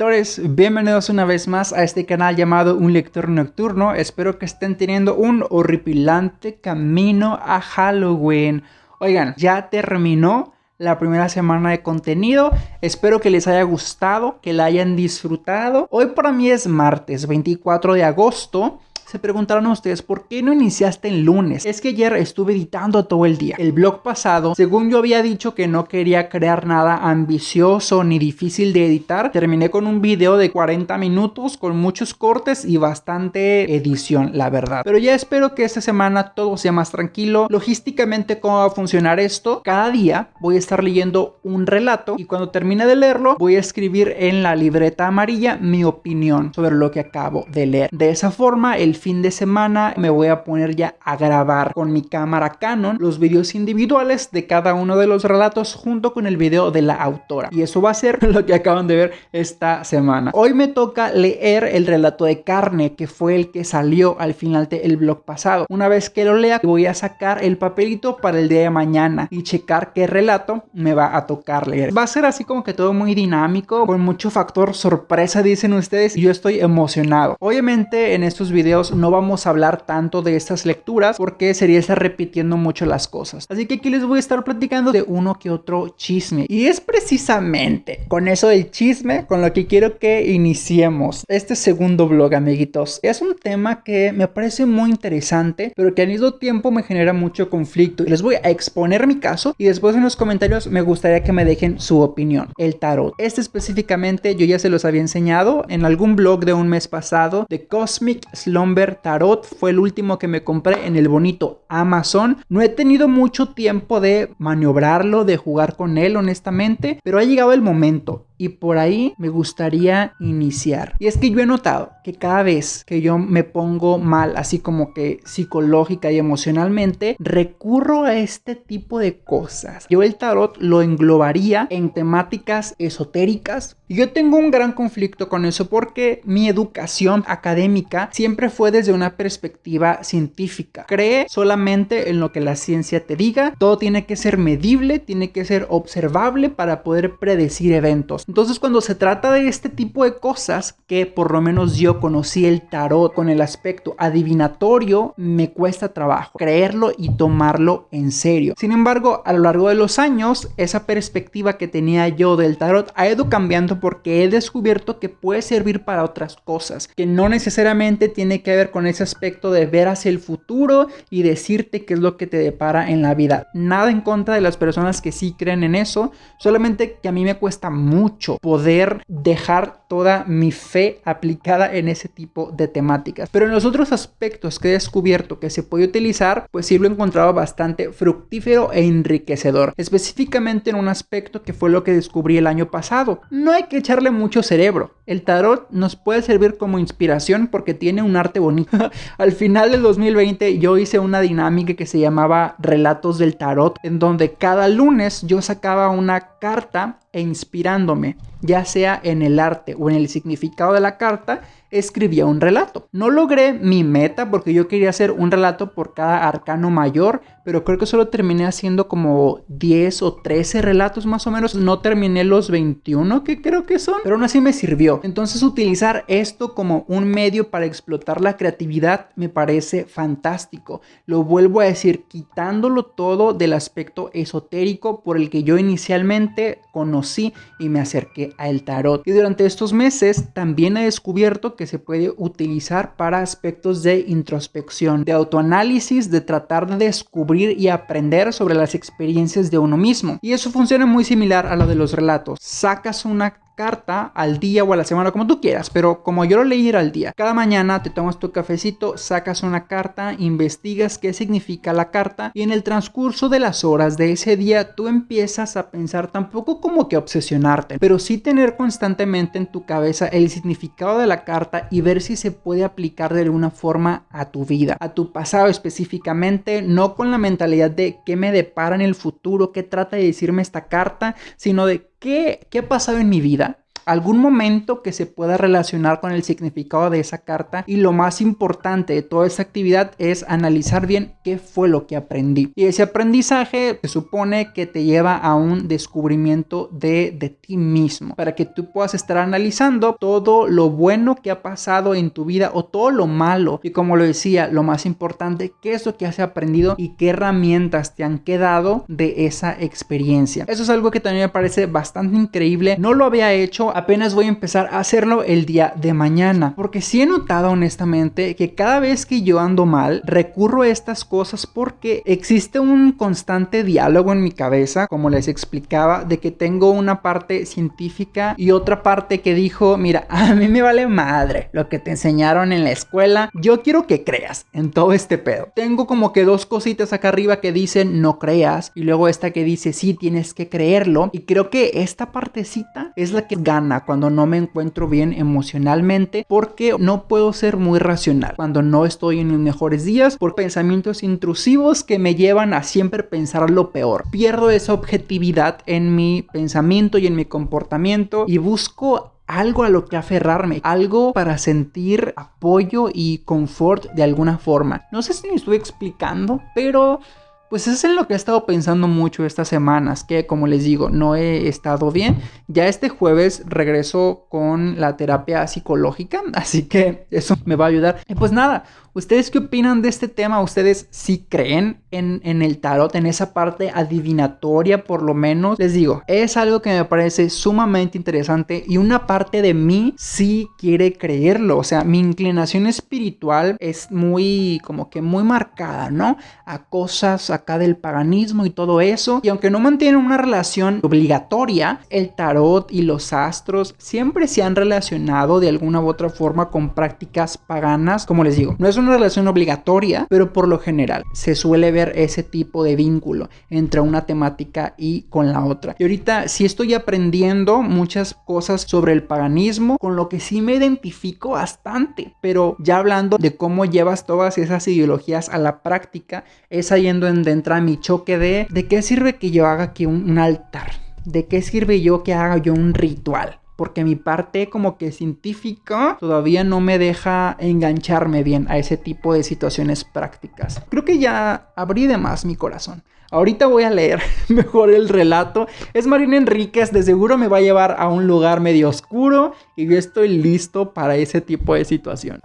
Lectores, bienvenidos una vez más a este canal llamado Un Lector Nocturno. Espero que estén teniendo un horripilante camino a Halloween. Oigan, ya terminó la primera semana de contenido. Espero que les haya gustado, que la hayan disfrutado. Hoy para mí es martes 24 de agosto. Se preguntaron ustedes, ¿por qué no iniciaste el lunes? Es que ayer estuve editando todo el día. El blog pasado, según yo había dicho que no quería crear nada ambicioso ni difícil de editar, terminé con un video de 40 minutos con muchos cortes y bastante edición, la verdad. Pero ya espero que esta semana todo sea más tranquilo. Logísticamente, ¿cómo va a funcionar esto? Cada día voy a estar leyendo un relato y cuando termine de leerlo, voy a escribir en la libreta amarilla mi opinión sobre lo que acabo de leer. De esa forma, el fin de semana me voy a poner ya a grabar con mi cámara Canon los videos individuales de cada uno de los relatos junto con el video de la autora. Y eso va a ser lo que acaban de ver esta semana. Hoy me toca leer el relato de carne que fue el que salió al final del blog pasado. Una vez que lo lea voy a sacar el papelito para el día de mañana y checar qué relato me va a tocar leer. Va a ser así como que todo muy dinámico, con mucho factor sorpresa dicen ustedes y yo estoy emocionado. Obviamente en estos videos no vamos a hablar tanto de estas lecturas porque sería estar repitiendo mucho las cosas. Así que aquí les voy a estar platicando de uno que otro chisme. Y es precisamente con eso del chisme con lo que quiero que iniciemos este segundo blog, amiguitos. Es un tema que me parece muy interesante, pero que al mismo tiempo me genera mucho conflicto. Y les voy a exponer mi caso y después en los comentarios me gustaría que me dejen su opinión. El tarot. Este específicamente yo ya se los había enseñado en algún blog de un mes pasado de Cosmic Slumber Tarot fue el último que me compré en el bonito Amazon. No he tenido mucho tiempo de maniobrarlo, de jugar con él honestamente, pero ha llegado el momento y por ahí me gustaría iniciar. Y es que yo he notado que cada vez que yo me pongo mal, así como que psicológica y emocionalmente, recurro a este tipo de cosas. Yo el tarot lo englobaría en temáticas esotéricas. Y yo tengo un gran conflicto con eso porque mi educación académica siempre fue desde una perspectiva científica. Cree solamente en lo que la ciencia te diga. Todo tiene que ser medible, tiene que ser observable para poder predecir eventos. Entonces cuando se trata de este tipo de cosas, que por lo menos yo conocí el tarot con el aspecto adivinatorio, me cuesta trabajo creerlo y tomarlo en serio. Sin embargo, a lo largo de los años, esa perspectiva que tenía yo del tarot ha ido cambiando porque he descubierto que puede servir para otras cosas, que no necesariamente tiene que ver con ese aspecto de ver hacia el futuro y decirte qué es lo que te depara en la vida. Nada en contra de las personas que sí creen en eso, solamente que a mí me cuesta mucho poder dejar toda mi fe aplicada en ese tipo de temáticas. Pero en los otros aspectos que he descubierto que se puede utilizar, pues sí lo he encontrado bastante fructífero e enriquecedor. Específicamente en un aspecto que fue lo que descubrí el año pasado. No hay que echarle mucho cerebro. El tarot nos puede servir como inspiración porque tiene un arte bonito. Al final del 2020 yo hice una dinámica que se llamaba Relatos del Tarot, en donde cada lunes yo sacaba una carta e inspirándome, ya sea en el arte o en el significado de la carta, escribía un relato. No logré mi meta porque yo quería hacer un relato por cada arcano mayor, pero creo que solo terminé haciendo como 10 o 13 relatos más o menos. No terminé los 21 que creo que son, pero aún así me sirvió. Entonces utilizar esto como un medio para explotar la creatividad me parece fantástico. Lo vuelvo a decir, quitándolo todo del aspecto esotérico por el que yo inicialmente conocí y me acerqué al tarot. Y durante estos meses también he descubierto que se puede utilizar para aspectos de introspección, de autoanálisis, de tratar de descubrir y aprender sobre las experiencias de uno mismo. Y eso funciona muy similar a lo de los relatos. Sacas una carta al día o a la semana, como tú quieras, pero como yo lo leí era al día. Cada mañana te tomas tu cafecito, sacas una carta, investigas qué significa la carta y en el transcurso de las horas de ese día tú empiezas a pensar tampoco como que obsesionarte, pero sí tener constantemente en tu cabeza el significado de la carta y ver si se puede aplicar de alguna forma a tu vida, a tu pasado específicamente, no con la mentalidad de qué me depara en el futuro, qué trata de decirme esta carta, sino de ¿Qué, ha pasado en mi vida algún momento que se pueda relacionar con el significado de esa carta y lo más importante de toda esa actividad es analizar bien qué fue lo que aprendí. Y ese aprendizaje se supone que te lleva a un descubrimiento de, de ti mismo para que tú puedas estar analizando todo lo bueno que ha pasado en tu vida o todo lo malo. Y como lo decía, lo más importante, qué es lo que has aprendido y qué herramientas te han quedado de esa experiencia. Eso es algo que también me parece bastante increíble. No lo había hecho, apenas voy a empezar a hacerlo el día de mañana. Porque sí he notado honestamente que cada vez que yo ando mal, recurro a estas cosas porque existe un constante diálogo en mi cabeza, como les explicaba, de que tengo una parte científica y otra parte que dijo, mira, a mí me vale madre lo que te enseñaron en la escuela, yo quiero que creas en todo este pedo. Tengo como que dos cositas acá arriba que dicen no creas y luego esta que dice sí tienes que creerlo y creo que esta partecita es la que gana cuando no me encuentro bien emocionalmente porque no puedo ser muy racional cuando no estoy en mis mejores días por pensamientos intrusivos que me llevan a siempre pensar lo peor. Pierdo esa objetividad en mi pensamiento y en mi comportamiento y busco algo a lo que aferrarme, algo para sentir apoyo y confort de alguna forma. No sé si me estoy explicando, pero pues es en lo que he estado pensando mucho estas semanas, que como les digo, no he estado bien. Ya este jueves regreso con la terapia psicológica, así que eso me va a ayudar. Y pues nada, ¿ustedes qué opinan de este tema? ¿Ustedes sí creen en, en el tarot, en esa parte adivinatoria por lo menos? Les digo, es algo que me parece sumamente interesante y una parte de mí sí quiere creerlo. O sea, mi inclinación espiritual es muy, como que muy marcada, ¿no? A cosas, acá del paganismo y todo eso. Y aunque no mantienen una relación obligatoria, el tarot y los astros siempre se han relacionado de alguna u otra forma con prácticas paganas. Como les digo, no es una relación obligatoria, pero por lo general se suele ver ese tipo de vínculo entre una temática y con la otra. Y ahorita sí estoy aprendiendo muchas cosas sobre el paganismo, con lo que sí me identifico bastante. Pero ya hablando de cómo llevas todas esas ideologías a la práctica, es ahí en donde entra mi choque de ¿de qué sirve que yo haga aquí un, altar? ¿De qué sirve yo que haga yo un ritual? Porque mi parte como que científica todavía no me deja engancharme bien a ese tipo de situaciones prácticas. Creo que ya abrí de más mi corazón. Ahorita voy a leer mejor el relato. Es Marina Enríquez, de seguro me va a llevar a un lugar medio oscuro y yo estoy listo para ese tipo de situación.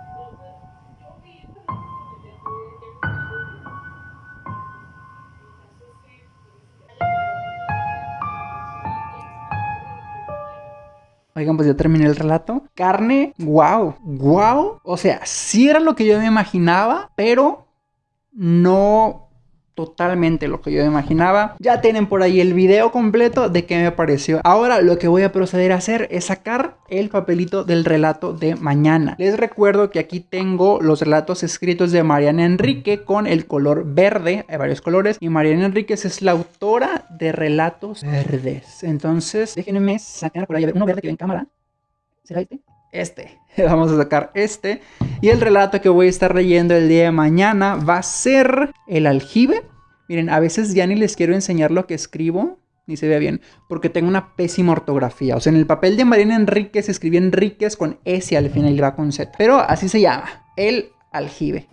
Oigan, pues ya terminé el relato. Carne, wow, wow. O sea, sí era lo que yo me imaginaba, pero no totalmente lo que yo imaginaba. Ya tienen por ahí el video completo de qué me pareció. Ahora lo que voy a proceder a hacer es sacar el papelito del relato de mañana. Les recuerdo que aquí tengo los relatos escritos de Mariana Enrique con el color verde, hay varios colores, y Mariana Enríquez es la autora de relatos verdes. Entonces, déjenme sacar por ahí uno verde que ve en cámara. ¿Será este? Este. Vamos a sacar este. Y el relato que voy a estar leyendo el día de mañana va a ser el aljibe. Miren, a veces ya ni les quiero enseñar lo que escribo, ni se vea bien, porque tengo una pésima ortografía. O sea, en el papel de Marina Enríquez escribí Enríquez con S al final y va con Z. Pero así se llama, el aljibe.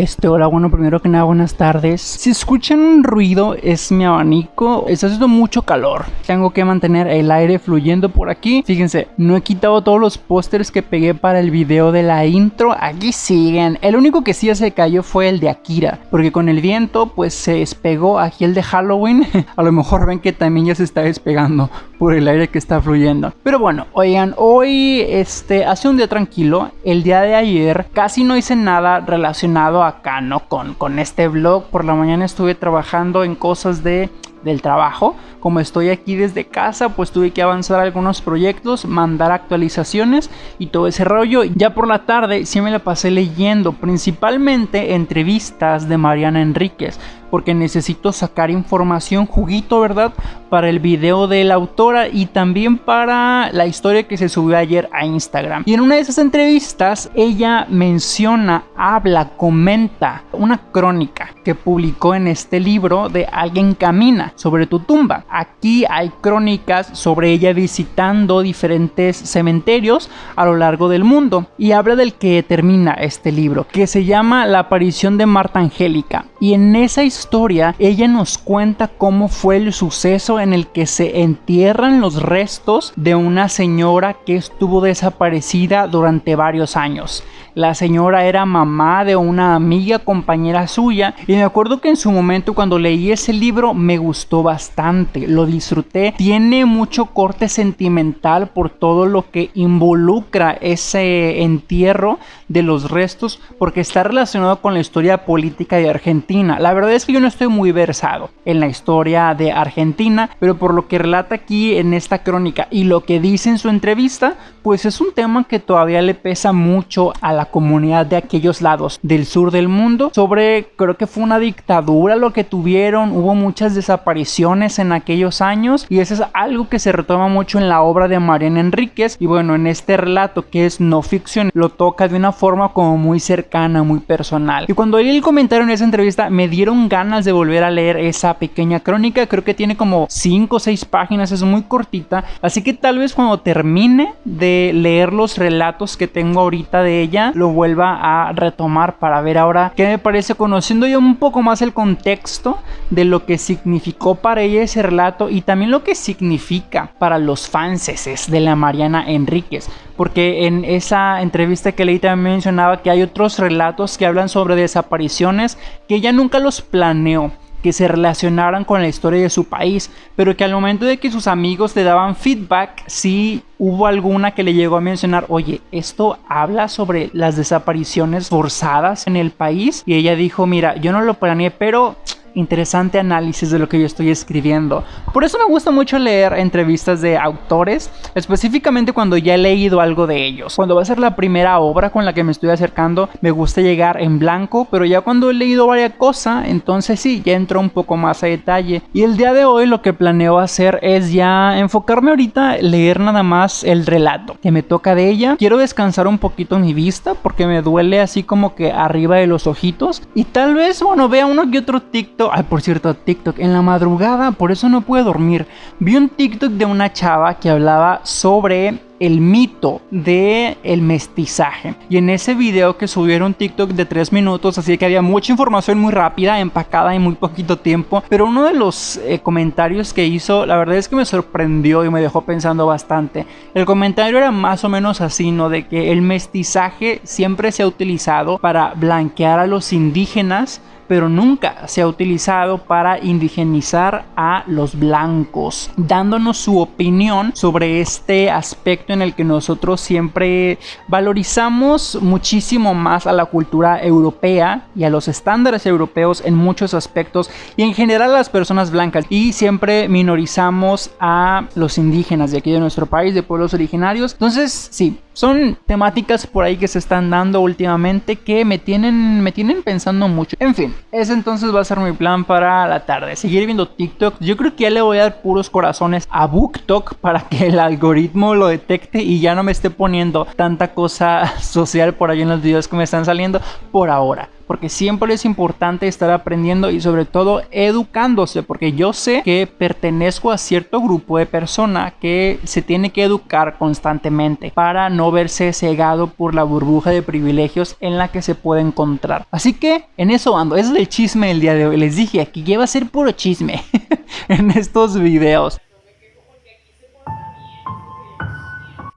Este, hola, bueno, primero que nada, buenas tardes. Si escuchan ruido, es mi abanico. Está haciendo mucho calor. Tengo que mantener el aire fluyendo por aquí. Fíjense, no he quitado todos los pósters que pegué para el video de la intro. Aquí siguen. El único que sí se cayó fue el de Akira. Porque con el viento, pues se despegó aquí el de Halloween. A lo mejor ven que también ya se está despegando por el aire que está fluyendo. Pero bueno, oigan, hoy este hace un día tranquilo. El día de ayer casi no hice nada relacionado acá, ¿no? Con, con este vlog. Por la mañana estuve trabajando en cosas de del trabajo. Como estoy aquí desde casa, pues tuve que avanzar algunos proyectos, mandar actualizaciones y todo ese rollo. Ya por la tarde sí me la pasé leyendo, principalmente entrevistas de Mariana Enríquez porque necesito sacar información, juguito, ¿verdad? Para el video de la autora y también para la historia que se subió ayer a Instagram. Y en una de esas entrevistas, ella menciona, habla, comenta una crónica que publicó en este libro de Alguien Camina sobre tu tumba. Aquí hay crónicas sobre ella visitando diferentes cementerios a lo largo del mundo y habla del que termina este libro, que se llama La aparición de Marta Angélica. Y en esa historia ella nos cuenta cómo fue el suceso en el que se entierran los restos de una señora que estuvo desaparecida durante varios años. La señora era mamá de una amiga compañera suya y me acuerdo que en su momento cuando leí ese libro me gustó bastante, lo disfruté. Tiene mucho corte sentimental por todo lo que involucra ese entierro de los restos porque está relacionado con la historia política de Argentina. La verdad es que yo no estoy muy versado en la historia de Argentina, pero por lo que relata aquí en esta crónica y lo que dice en su entrevista, pues es un tema que todavía le pesa mucho a la comunidad de aquellos lados del sur del mundo. Sobre, creo que fue una dictadura lo que tuvieron, hubo muchas desapariciones en aquellos años y eso es algo que se retoma mucho en la obra de Mariana Enríquez y bueno, en este relato que es no ficción, lo toca de una forma como muy cercana, muy personal. Y cuando leí el comentario en esa entrevista me dieron ganas de volver a leer esa pequeña crónica, creo que tiene como 5 o 6 páginas, es muy cortita, así que tal vez cuando termine de leer los relatos que tengo ahorita de ella, lo vuelva a retomar para ver ahora qué me parece conociendo yo un poco más el contexto de lo que significó para ella ese relato y también lo que significa para los fanses de la Mariana Enríquez. Porque en esa entrevista que leí también mencionaba que hay otros relatos que hablan sobre desapariciones que ella nunca los planeó que se relacionaran con la historia de su país, pero que al momento de que sus amigos le daban feedback, sí hubo alguna que le llegó a mencionar, oye, esto habla sobre las desapariciones forzadas en el país, y ella dijo, mira, yo no lo planeé, pero interesante análisis de lo que yo estoy escribiendo. Por eso me gusta mucho leer entrevistas de autores, específicamente cuando ya he leído algo de ellos. Cuando va a ser la primera obra con la que me estoy acercando, me gusta llegar en blanco, pero ya cuando he leído varias cosas, entonces sí, ya entro un poco más a detalle. Y el día de hoy lo que planeo hacer es ya enfocarme ahorita, leer nada más el relato que me toca de ella. Quiero descansar un poquito mi vista porque me duele así como que arriba de los ojitos. Y tal vez, bueno, vea uno que otro TikTok Ay, por cierto, TikTok. En la madrugada, por eso no puedo dormir. Vi un TikTok de una chava que hablaba sobre el mito de el mestizaje. Y en ese video que subieron TikTok de 3 minutos, así que había mucha información muy rápida, empacada en muy poquito tiempo. Pero uno de los eh, comentarios que hizo, la verdad es que me sorprendió y me dejó pensando bastante. El comentario era más o menos así, ¿no? De que el mestizaje siempre se ha utilizado para blanquear a los indígenas pero nunca se ha utilizado para indigenizar a los blancos, dándonos su opinión sobre este aspecto en el que nosotros siempre valorizamos muchísimo más a la cultura europea y a los estándares europeos en muchos aspectos y en general a las personas blancas y siempre minorizamos a los indígenas de aquí de nuestro país, de pueblos originarios. Entonces, sí, son temáticas por ahí que se están dando últimamente que me tienen, me tienen pensando mucho. En fin, ese entonces va a ser mi plan para la tarde. Seguir viendo TikTok. Yo creo que ya le voy a dar puros corazones a BookTok para que el algoritmo lo detecte y ya no me esté poniendo tanta cosa social por ahí en los videos que me están saliendo por ahora porque siempre es importante estar aprendiendo y sobre todo educándose, porque yo sé que pertenezco a cierto grupo de personas que se tiene que educar constantemente para no verse cegado por la burbuja de privilegios en la que se puede encontrar. Así que en eso ando, ese es el chisme del día de hoy. Les dije, aquí lleva a ser puro chisme en estos videos.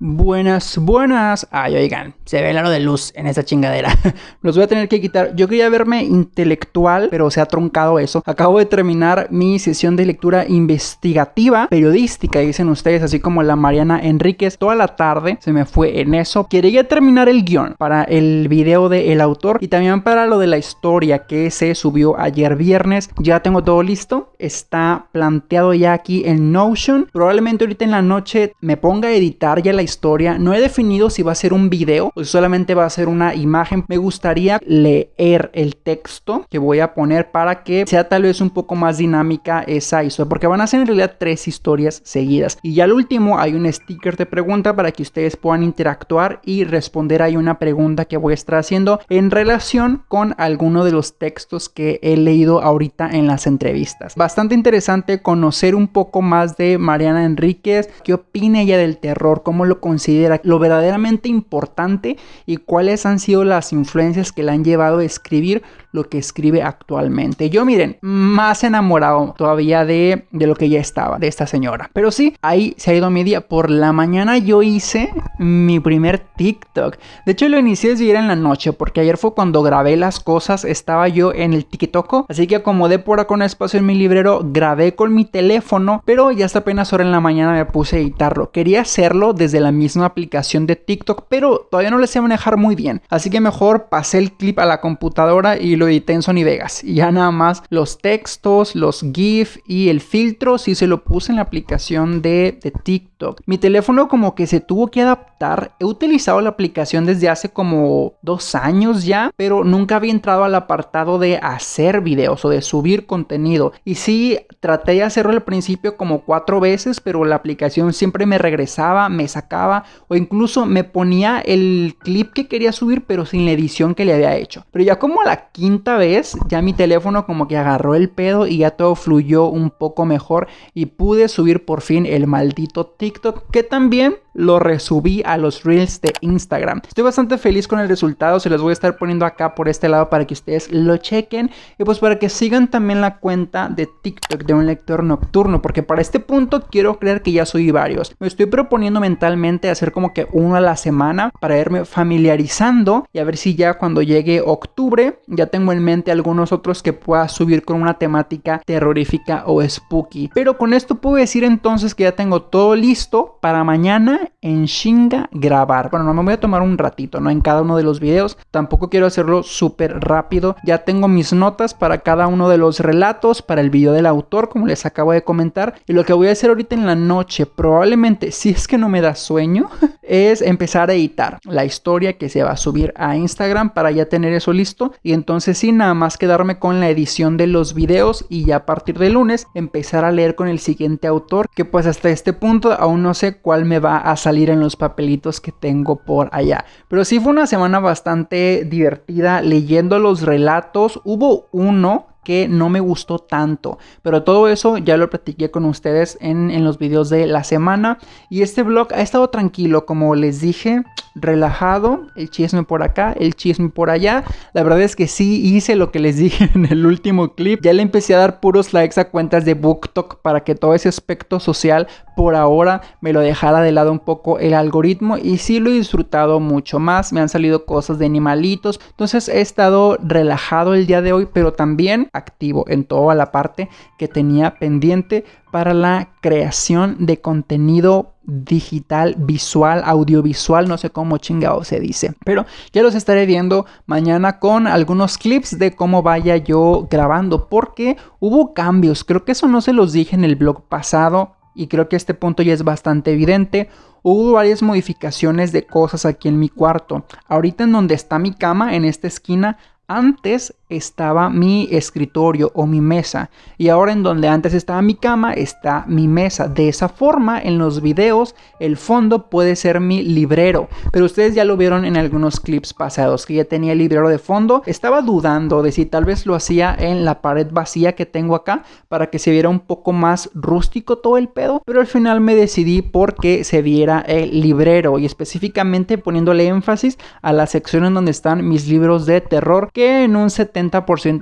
Buenas, buenas. Ay, oigan, se ve el aro de luz en esa chingadera. Los voy a tener que quitar. Yo quería verme intelectual, pero se ha truncado eso. Acabo de terminar mi sesión de lectura investigativa, periodística, dicen ustedes, así como la Mariana Enríquez. Toda la tarde se me fue en eso. Quería terminar el guion para el video del autor y también para lo de la historia que se subió ayer viernes. Ya tengo todo listo. Está planteado ya aquí en Notion. Probablemente ahorita en la noche me ponga a editar ya la historia historia. No he definido si va a ser un video o solamente va a ser una imagen. Me gustaría leer el texto que voy a poner para que sea tal vez un poco más dinámica esa historia. Porque van a ser en realidad tres historias seguidas. Y ya al último hay un sticker de pregunta para que ustedes puedan interactuar y responder ahí una pregunta que voy a estar haciendo en relación con alguno de los textos que he leído ahorita en las entrevistas. Bastante interesante conocer un poco más de Mariana Enríquez, qué opina ella del terror, cómo lo considera lo verdaderamente importante y cuáles han sido las influencias que le han llevado a escribir lo que escribe actualmente. Yo miren, más enamorado todavía de, de lo que ya estaba, de esta señora. Pero sí, ahí se ha ido mi día. Por la mañana yo hice mi primer TikTok. De hecho lo inicié desde ayer en la noche porque ayer fue cuando grabé las cosas, estaba yo en el TikTok. Así que acomodé por acá un espacio en mi librero, grabé con mi teléfono, pero ya hasta apenas ahora en la mañana me puse a editarlo. Quería hacerlo desde la misma aplicación de TikTok, pero todavía no le sé manejar muy bien. Así que mejor pasé el clip a la computadora y lo edité en Sony Vegas. Y ya nada más los textos, los GIF y el filtro si se lo puse en la aplicación de, de TikTok. Mi teléfono como que se tuvo que adaptar. He utilizado la aplicación desde hace como dos años ya, pero nunca había entrado al apartado de hacer videos o de subir contenido. Y sí, traté de hacerlo al principio como cuatro veces, pero la aplicación siempre me regresaba, me sacaba o incluso me ponía el clip que quería subir pero sin la edición que le había hecho. Pero ya como la quinta vez ya mi teléfono como que agarró el pedo y ya todo fluyó un poco mejor y pude subir por fin el maldito TikTok que también lo resubí a los reels de Instagram. Estoy bastante feliz con el resultado, se los voy a estar poniendo acá por este lado para que ustedes lo chequen y pues para que sigan también la cuenta de TikTok de un lector nocturno, porque para este punto quiero creer que ya soy varios. Me estoy proponiendo mentalmente hacer como que uno a la semana para irme familiarizando y a ver si ya cuando llegue octubre ya tengo en mente algunos otros que pueda subir con una temática terrorífica o spooky. Pero con esto puedo decir entonces que ya tengo todo listo para mañana en Shinga grabar. Bueno, no me voy a tomar un ratito, ¿no? En cada uno de los videos. Tampoco quiero hacerlo súper rápido. Ya tengo mis notas para cada uno de los relatos, para el video del autor, como les acabo de comentar. Y lo que voy a hacer ahorita en la noche, probablemente, si es que no me da es empezar a editar la historia que se va a subir a Instagram para ya tener eso listo. Y entonces sí, nada más quedarme con la edición de los videos y ya a partir de lunes empezar a leer con el siguiente autor, que pues hasta este punto aún no sé cuál me va a salir en los papelitos que tengo por allá. Pero sí fue una semana bastante divertida leyendo los relatos. Hubo uno que no me gustó tanto. Pero todo eso ya lo platiqué con ustedes en, en, los videos de la semana. Y este vlog ha estado tranquilo, como les dije, relajado. El chisme por acá, el chisme por allá. La verdad es que sí hice lo que les dije en el último clip. Ya le empecé a dar puros likes a cuentas de BookTok para que todo ese aspecto social por ahora me lo dejara de lado un poco el algoritmo y sí lo he disfrutado mucho más. Me han salido cosas de animalitos. Entonces he estado relajado el día de hoy, pero también activo en toda la parte que tenía pendiente para la creación de contenido digital, visual, audiovisual, no sé cómo chingado se dice. Pero ya los estaré viendo mañana con algunos clips de cómo vaya yo grabando, porque hubo cambios, creo que eso no se los dije en el blog pasado y creo que este punto ya es bastante evidente. Hubo varias modificaciones de cosas aquí en mi cuarto. Ahorita en donde está mi cama, en esta esquina, antes estaba mi escritorio o mi mesa. Y ahora en donde antes estaba mi cama está mi mesa. De esa forma en los videos el fondo puede ser mi librero. Pero ustedes ya lo vieron en algunos clips pasados que ya tenía el librero de fondo. Estaba dudando de si tal vez lo hacía en la pared vacía que tengo acá para que se viera un poco más rústico todo el pedo. Pero al final me decidí porque se viera el librero y específicamente poniéndole énfasis a la sección en donde están mis libros de terror que en un 70%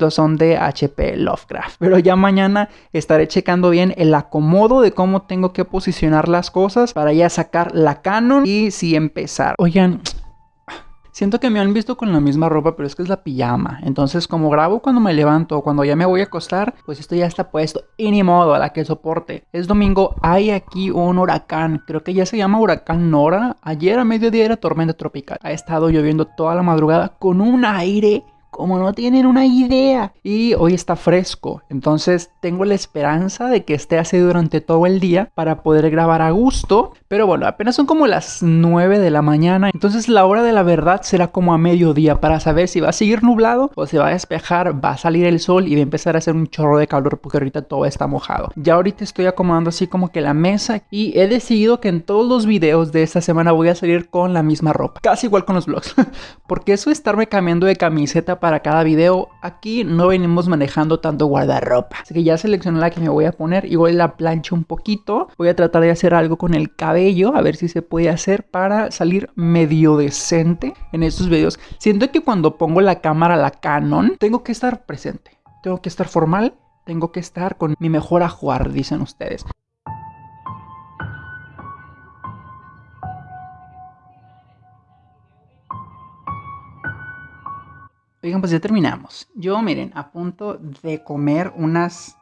son de HP Lovecraft. Pero ya mañana estaré checando bien el acomodo de cómo tengo que posicionar las cosas para ya sacar la Canon y si empezar. Oigan, Siento que me han visto con la misma ropa, pero es que es la pijama. Entonces, como grabo cuando me levanto o cuando ya me voy a acostar, pues esto ya está puesto. Y ni modo, a la que soporte. Es domingo, hay aquí un huracán. Creo que ya se llama huracán Nora. Ayer a mediodía era tormenta tropical. Ha estado lloviendo toda la madrugada con un aire como no tienen una idea. Y hoy está fresco, entonces tengo la esperanza de que esté así durante todo el día para poder grabar a gusto. Pero bueno, apenas son como las 9 de la mañana, entonces la hora de la verdad será como a mediodía para saber si va a seguir nublado o se va a despejar, va a salir el sol y va a empezar a hacer un chorro de calor porque ahorita todo está mojado. Ya ahorita estoy acomodando así como que la mesa y he decidido que en todos los videos de esta semana voy a salir con la misma ropa, casi igual con los vlogs, porque eso estarme cambiando de camiseta para cada video. Aquí no venimos manejando tanto guardarropa. Así que ya seleccioné la que me voy a poner. Igual la plancha un poquito. Voy a tratar de hacer algo con el cabello. A ver si se puede hacer para salir medio decente en estos videos. Siento que cuando pongo la cámara, la Canon, tengo que estar presente. Tengo que estar formal. Tengo que estar con mi mejor ajuar, dicen ustedes. Oigan, pues ya terminamos. Yo, miren, a punto de comer unas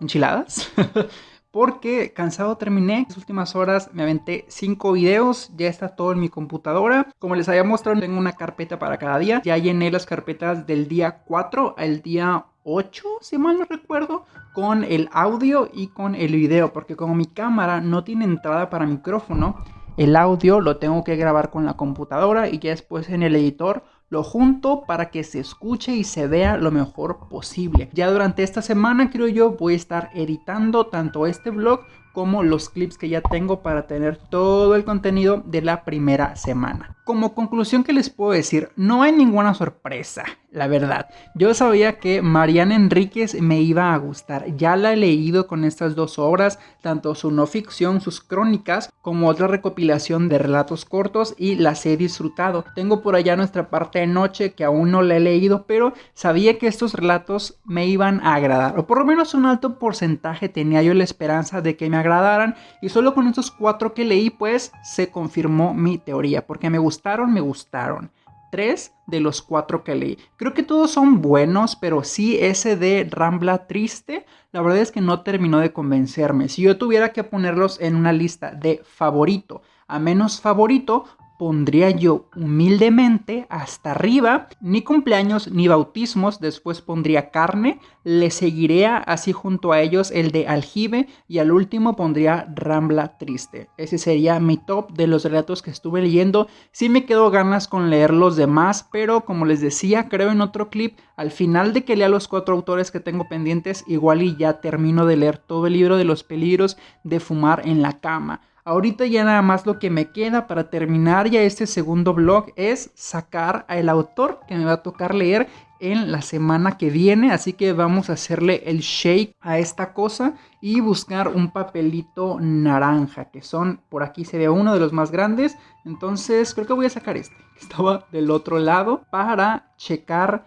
enchiladas. porque cansado terminé. Las últimas horas me aventé 5 videos. Ya está todo en mi computadora. Como les había mostrado, tengo una carpeta para cada día. Ya llené las carpetas del día 4 al día 8, si mal no recuerdo, con el audio y con el video. Porque como mi cámara no tiene entrada para micrófono, el audio lo tengo que grabar con la computadora y ya después en el editor lo junto para que se escuche y se vea lo mejor posible. Ya durante esta semana creo yo voy a estar editando tanto este vlog como los clips que ya tengo para tener todo el contenido de la primera semana. Como conclusión que les puedo decir, no hay ninguna sorpresa, la verdad. Yo sabía que Mariana Enríquez me iba a gustar, ya la he leído con estas dos obras, tanto su no ficción, sus crónicas, como otra recopilación de relatos cortos y las he disfrutado. Tengo por allá nuestra parte de noche que aún no la he leído, pero sabía que estos relatos me iban a agradar, o por lo menos un alto porcentaje tenía yo la esperanza de que me agradaran y solo con estos cuatro que leí pues se confirmó mi teoría porque me gustaron, me gustaron. Tres de los cuatro que leí. Creo que todos son buenos, pero sí ese de Rambla Triste, la verdad es que no terminó de convencerme. Si yo tuviera que ponerlos en una lista de favorito a menos favorito, pondría yo humildemente hasta arriba, ni cumpleaños ni bautismos, después pondría carne, le seguiría así junto a ellos el de aljibe y al último pondría rambla triste. Ese sería mi top de los relatos que estuve leyendo. Sí me quedo ganas con leer los demás, pero como les decía, creo en otro clip, al final de que lea los cuatro autores que tengo pendientes, igual y ya termino de leer todo el libro de los peligros de fumar en la cama. Ahorita ya nada más lo que me queda para terminar ya este segundo blog es sacar al autor que me va a tocar leer en la semana que viene. Así que vamos a hacerle el shake a esta cosa y buscar un papelito naranja, que son, por aquí se ve uno de los más grandes. Entonces creo que voy a sacar este, que estaba del otro lado, para checar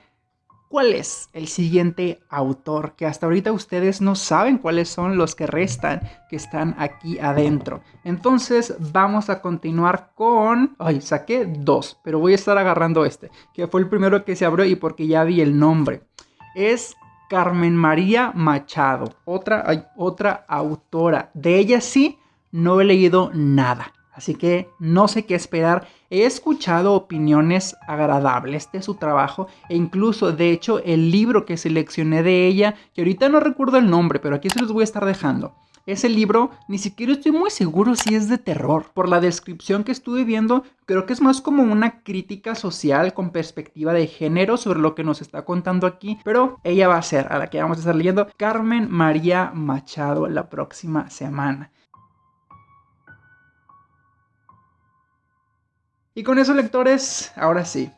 ¿Cuál es el siguiente autor? Que hasta ahorita ustedes no saben cuáles son los que restan, que están aquí adentro. Entonces vamos a continuar con... Ay, saqué dos, pero voy a estar agarrando este, que fue el primero que se abrió y porque ya vi el nombre. Es Carmen María Machado, otra, otra autora. De ella sí, no he leído nada. Así que no sé qué esperar. He escuchado opiniones agradables de su trabajo e incluso, de hecho, el libro que seleccioné de ella, que ahorita no recuerdo el nombre, pero aquí se los voy a estar dejando. ese libro ni siquiera estoy muy seguro si es de terror. Por la descripción que estuve viendo, creo que es más como una crítica social con perspectiva de género sobre lo que nos está contando aquí. Pero ella va a ser, a la que vamos a estar leyendo, Carmen María Machado la próxima semana. Y con eso, lectores, ahora sí,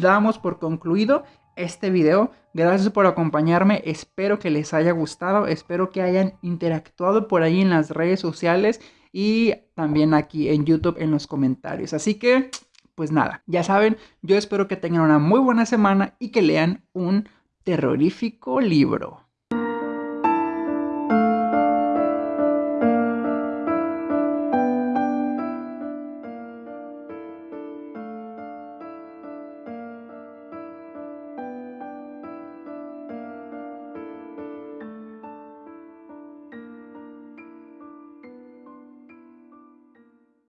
damos por concluido este video. Gracias por acompañarme, espero que les haya gustado, espero que hayan interactuado por ahí en las redes sociales y también aquí en YouTube en los comentarios. Así que, pues nada, ya saben, yo espero que tengan una muy buena semana y que lean un terrorífico libro.